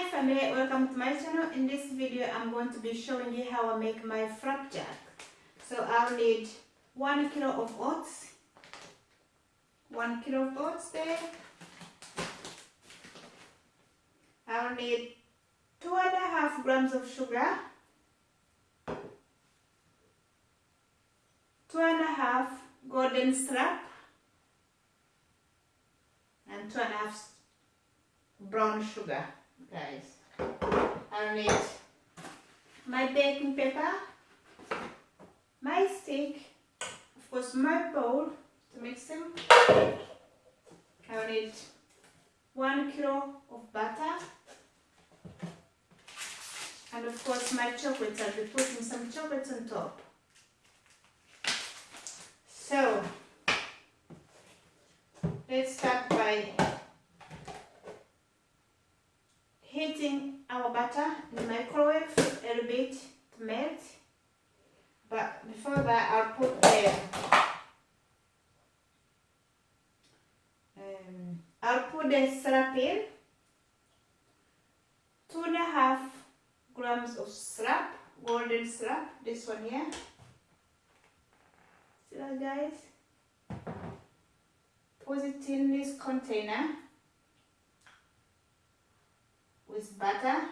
Hi family, welcome to my channel. In this video I'm going to be showing you how I make my flapjack. So I'll need 1 kilo of oats, 1 kilo of oats there. I'll need 2 and a half grams of sugar, 2 and a half golden syrup, and 2 and a half brown sugar guys. I'll need my baking paper, my stick, of course my bowl to mix them. I'll need one kilo of butter and of course my chocolate, I'll be putting some chocolate on top. So, let's start by heating our butter in the microwave a little bit to melt. But before that, I'll put the um, I'll put the syrup in. Two and a half grams of syrup, golden syrup. This one here. See that, guys? Put it in this container with butter.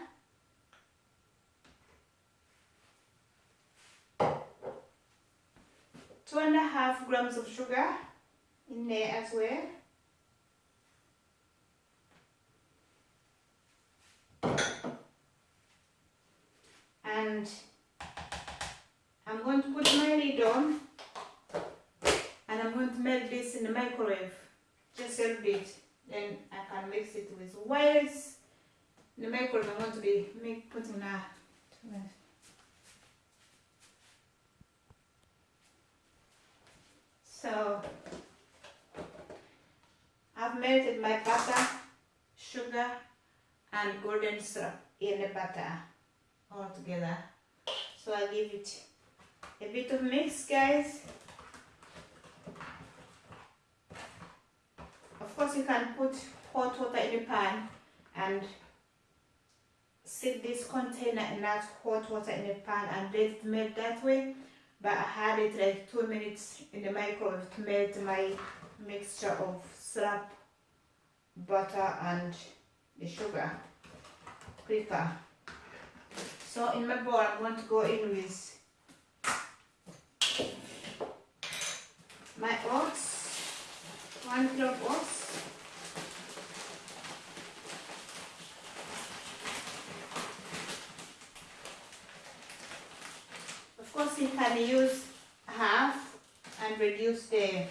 Two and a half grams of sugar in there as well. And I'm going to put my lid on and I'm going to melt this in the microwave. Just a little bit then I can mix it with whites the microwave I want to be make, putting that. So I've melted my butter, sugar and golden syrup in the butter all together. So I give it a bit of mix guys. Of course you can put hot water in the pan and sit this container in that hot water in the pan and let it melt that way. But I had it like two minutes in the microwave to melt my mixture of syrup, butter and the sugar. Quicker. So in my bowl I'm going to go in with my oats, one kilo of oats, course you can use half and reduce the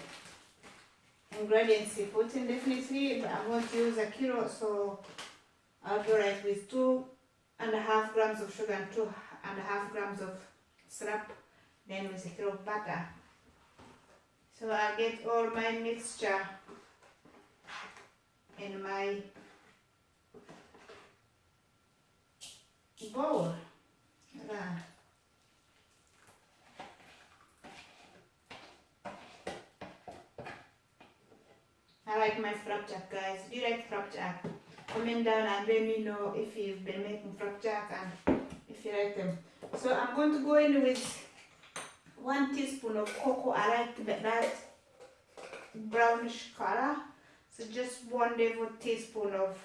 ingredients you put in definitely but I'm going to use a kilo so I'll do it with two and a half grams of sugar and two and a half grams of syrup then with a kilo of butter so I'll get all my mixture in my bowl. Like my flapjack guys. Do you like flapjack? Comment down and let me know if you've been making flapjack and if you like them. So I'm going to go in with one teaspoon of cocoa. I like that brownish color. So just one level teaspoon of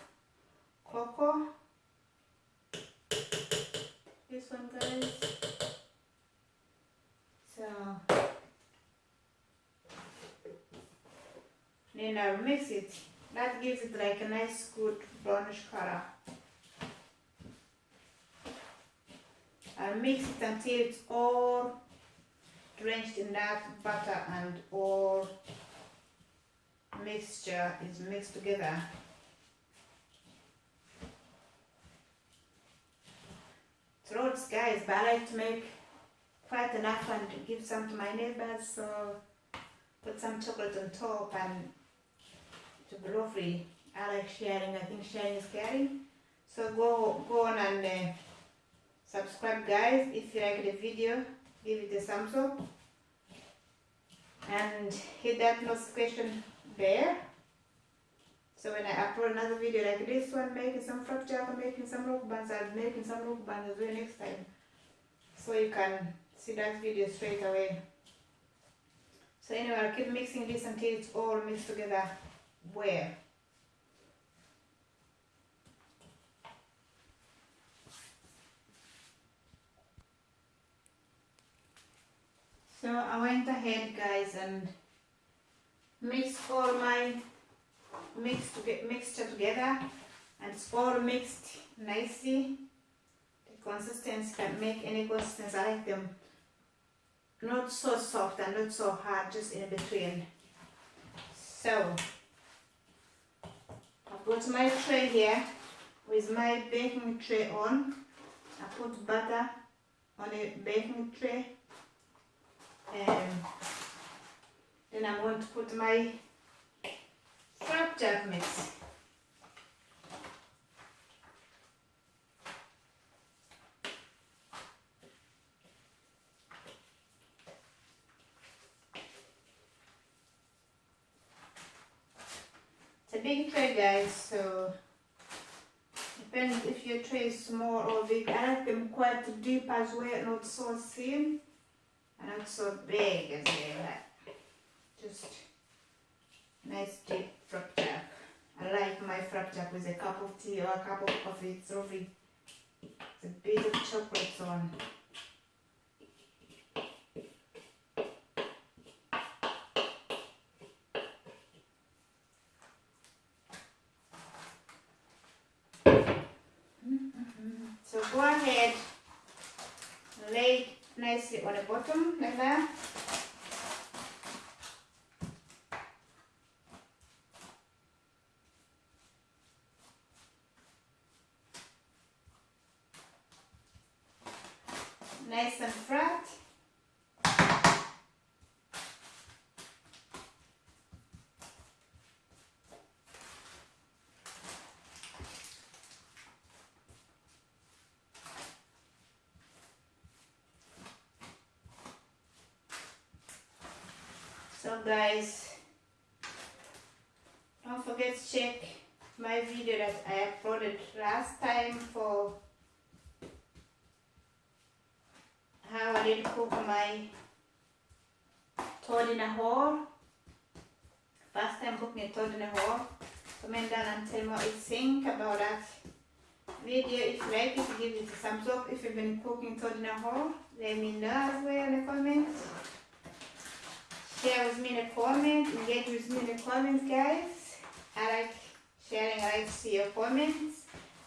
cocoa. This one guys. So then I'll mix it. That gives it like a nice good brownish color. I'll mix it until it's all drenched in that butter and all mixture is mixed together. It's loads guys, but I like to make quite enough and give some to my neighbors so put some chocolate on top and to lovely. I like sharing. I think sharing is caring. So go go on and uh, subscribe guys. If you like the video, give it a thumbs up. And hit that notification bell So when I upload another video like this one, making some flapjack, making some rock buns, I'll making some rock buns as well next time. So you can see that video straight away. So anyway, I'll keep mixing this until it's all mixed together well. So I went ahead guys and mixed all my mixed to get mixture together and it's all mixed nicely. The consistency can make any consistency. I like them not so soft and not so hard, just in between. So I've got my tray here with my baking tray on. I put butter on a baking tray and then I'm going to put my flapjack mix. Big tray guys, so depends if your tray is small or big. I like them quite deep as well, not so thin not so big as like. Just nice deep flapjack. I like my flapjack with a cup of tea or a cup of coffee. It's lovely. It's a bit of chocolate on. Mm-hmm. So go ahead, lay nicely on the bottom like that. Nice and flat. Guys, don't forget to check my video that I uploaded last time for how I did cook my toad in a hole. First time cooking a toad in a hole. Comment down and tell me what you think about that video. If you like it, give it a thumbs up. If you've been cooking toad in a hole, let me know as well in the comments share with me in the comments, engage with me in the comments, guys. I like sharing, I like to see your comments.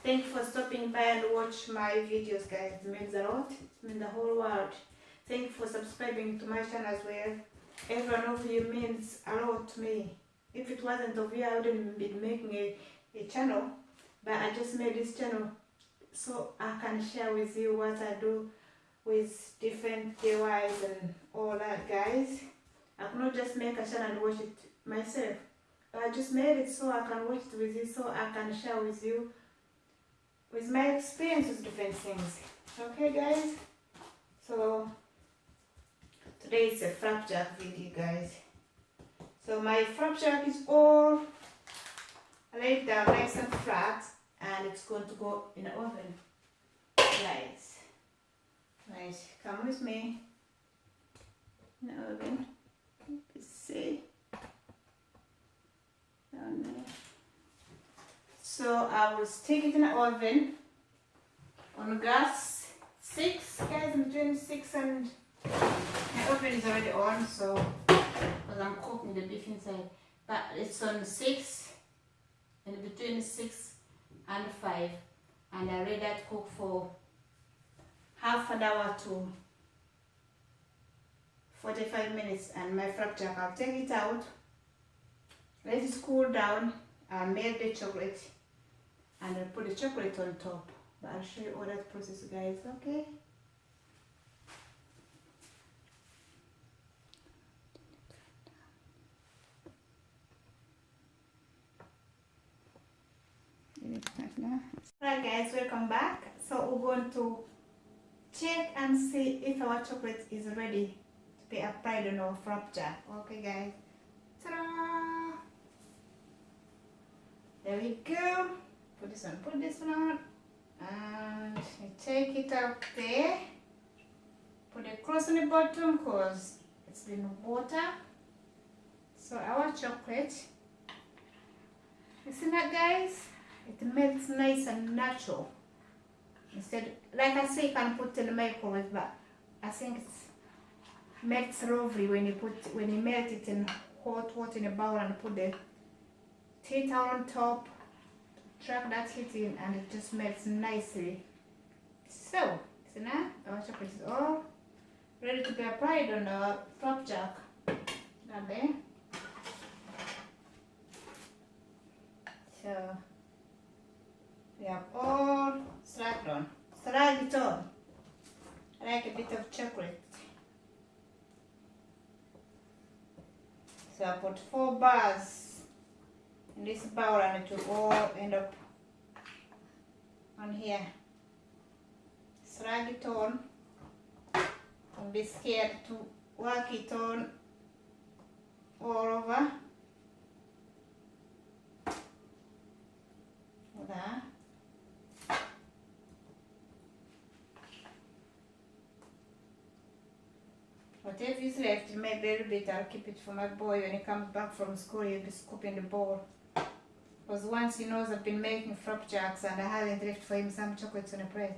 Thank you for stopping by and watch my videos, guys. It means a lot. It means the whole world. Thank you for subscribing to my channel as well. Every one of you means a lot to me. If it wasn't of you, I wouldn't be making a, a channel. But I just made this channel so I can share with you what I do with different DIYs and all that, guys. I could not just make a channel and watch it myself. I just made it so I can watch it with you, so I can share with you with my experience with different things. Okay, guys? So, today is a flapjack video, guys. So my flapjack is all laid down nice and flat, and it's going to go in the oven. Nice. Nice. Come with me in the oven see. Down there. So I will stick it in the oven on gas 6 guys I'm doing 6 and my oven is already on so because I'm cooking the beef inside. But it's on 6 and between 6 and 5 and I let that cook for half an hour to 45 minutes and my flapjack, I'll take it out, let it cool down, I'll melt the chocolate and I'll put the chocolate on top. But I'll show you all that process guys, okay? Alright guys, welcome back. So we're going to check and see if our chocolate is ready be applied on our flapjack. Okay guys. Ta-da! there we go. Put this one, put this one on. And take it out there. Put a cross on the bottom because it's been water. So our chocolate, you see that guys? It melts nice and natural. Instead, like I say, you can put in the microwave, but I think it melts lovely when you put when you melt it in hot water in a bowl and put the tea towel on top, track that heat in, and it just melts nicely. So, see now our chocolate is all ready to be applied on our flapjack. That there. So we have all slapped on. Slide it on. Like a bit of chocolate. So I put four bars in this bowl and it will all end up on here. Slide it on. Don't be scared to work it on all over. There. Whatever is left, maybe a little bit, I'll keep it for my boy when he comes back from school, he'll be scooping the bowl. Because once he knows I've been making flapjacks and I haven't left for him some chocolates on a plate,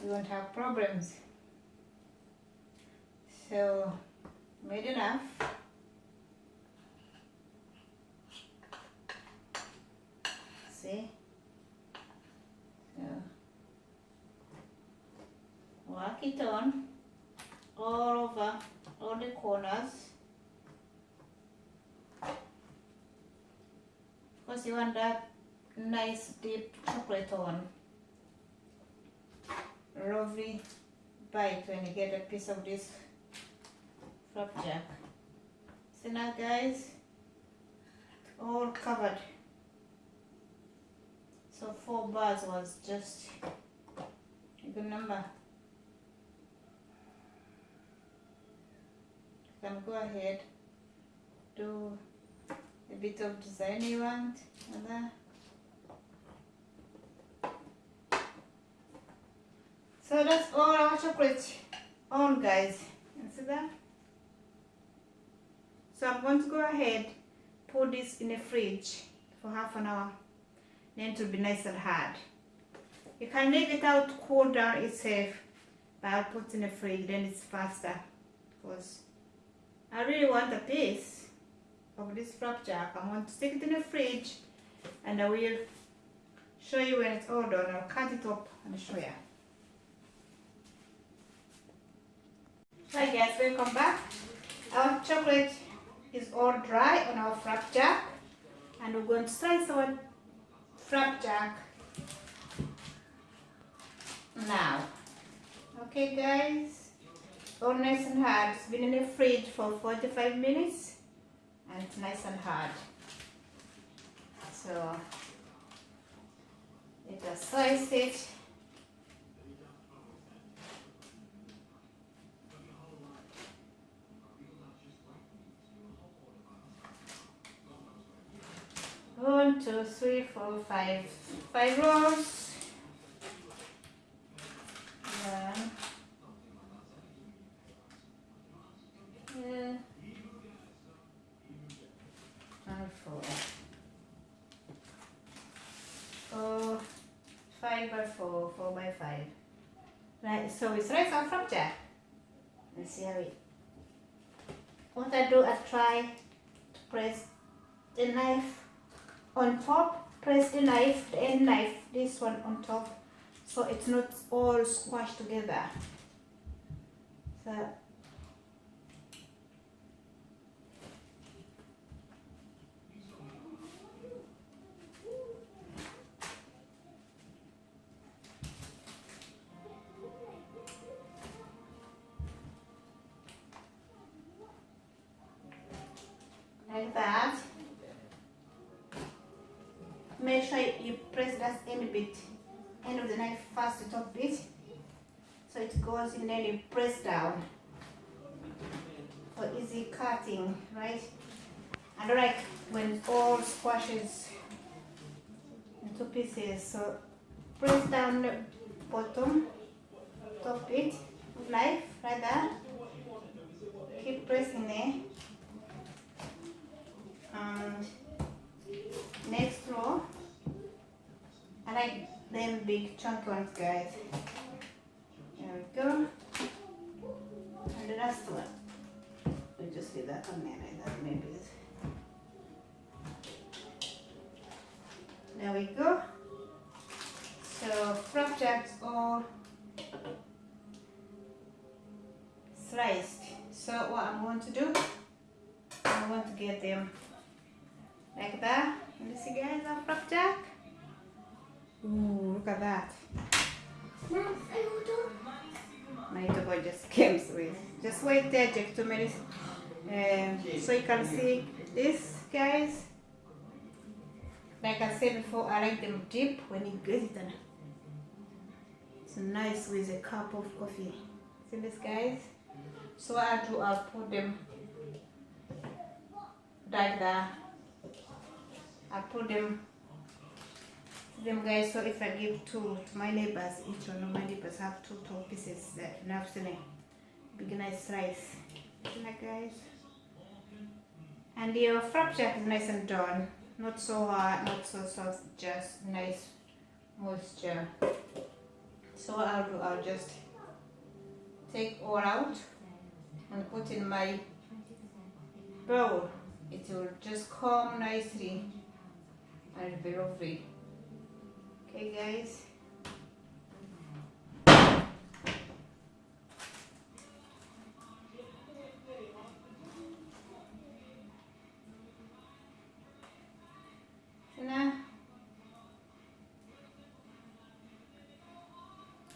he won't have problems. So, made enough. See? So, work it on all over all the corners. Because you want that nice deep chocolate on. Lovely bite when you get a piece of this flapjack. See now guys, all covered. So four bars was just a good number. Can go ahead, do a bit of design you want, and uh, So that's all our chocolate on guys. You see that? So I'm going to go ahead, put this in the fridge for half an hour. Then it will be nice and hard. You can leave it out cool down itself, but I'll put in the fridge, then it's faster. Because I really want a piece of this flapjack. I'm going to stick it in the fridge and I will show you when it's all done. I'll cut it up and show you. Hi guys, welcome back. Our chocolate is all dry on our flapjack and we're going to slice our flapjack now. Okay guys, all nice and hard. It's been in the fridge for 45 minutes and it's nice and hard. So, let us slice it. One, two, three, four, five. Five rolls. One. Yeah. And four. Four. By four. Four by five. Right, so it's right on from there. Let's see how it. What I do, I try to press the knife on top press the knife the end knife this one on top so it's not all squashed together so make sure you press that end bit, end of the knife first, the top bit, so it goes in then you press down. For easy cutting, right? I don't like when it all squashes into pieces so press down the bottom top bit knife like that keep pressing there. And next row I like them big chunky ones guys. There we go. And the last one we just leave that on there like that maybe there we go. So flapjacks all sliced. So what I'm going to do I'm going to get them like that. You see guys our flapjack Ooh, look at that. My boy just came with just wait there take two minutes um, so you can see this guys. Like I said before I like them deep when you get it and it's nice with a cup of coffee. See this guys? So I do I'll put them like that. I put them them guys so if I give two to my neighbors each one of my neighbors have two top pieces that to big nice slice like guys? And your flapjack is nice and done. Not so hard not so soft just nice moisture. So what I'll do I'll just take all out and put in my bowl. It will just come nicely and be lovely okay guys.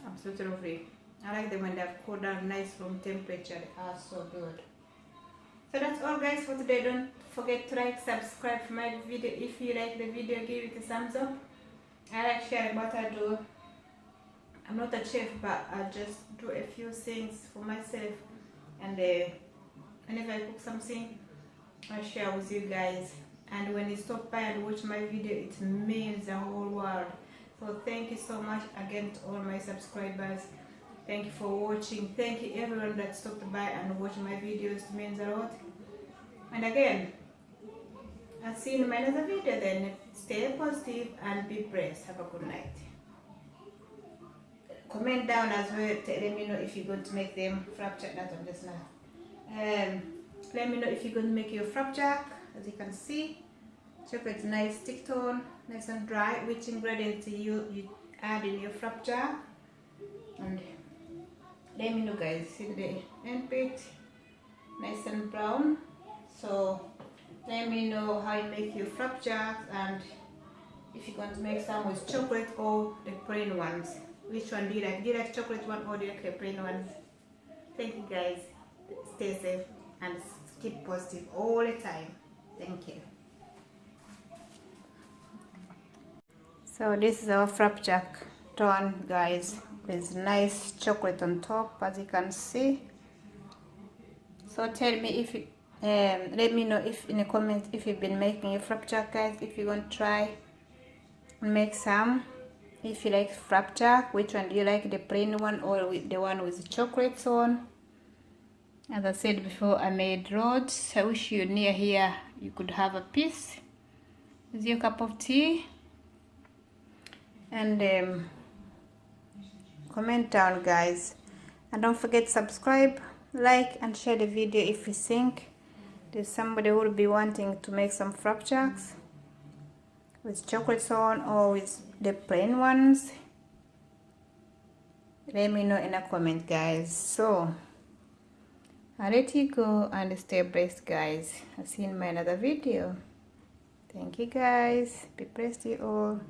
Absolutely lovely I like them when they're cooled down nice room temperature. They are so good. So that's all guys for today. Don't forget to like subscribe my video. If you like the video give it a thumbs up I like sharing what I do. I'm not a chef, but I just do a few things for myself. And uh, whenever I cook something, I share with you guys. And when you stop by and watch my video, it means the whole world. So thank you so much again to all my subscribers. Thank you for watching. Thank you everyone that stopped by and watched my videos. It means a lot. And again, I'll see you in my another video then. Stay positive and be blessed. Have a good night. Comment down as well. Let me know if you're going to make them flapjack. That one just now. Um, let me know if you're going to make your flapjack. As you can see, chocolate nice stick tone, nice and dry. Which ingredients you you add in your flapjack? And let me know, guys. See the end bit, nice and brown. So let me know how you make your flapjacks and if you're going to make some with chocolate or the plain ones. Which one do you like? Do you like chocolate one or do you like the plain ones? Thank you guys. Stay safe and keep positive all the time. Thank you. So this is our flapjack done guys with nice chocolate on top as you can see. So tell me if you um, let me know if in the comments if you've been making your flapjack guys if you want to try make some. If you like flapjack which one? Do you like the plain one or the one with chocolates on? As I said before I made roads I wish you near here you could have a piece. With your cup of tea. And um, comment down guys. And don't forget subscribe like and share the video if you think there's somebody who will be wanting to make some flapjacks with chocolate on or with the plain ones? Let me know in a comment guys. So i let you go and stay blessed guys. I'll see you in my another video. Thank you guys. Be blessed you all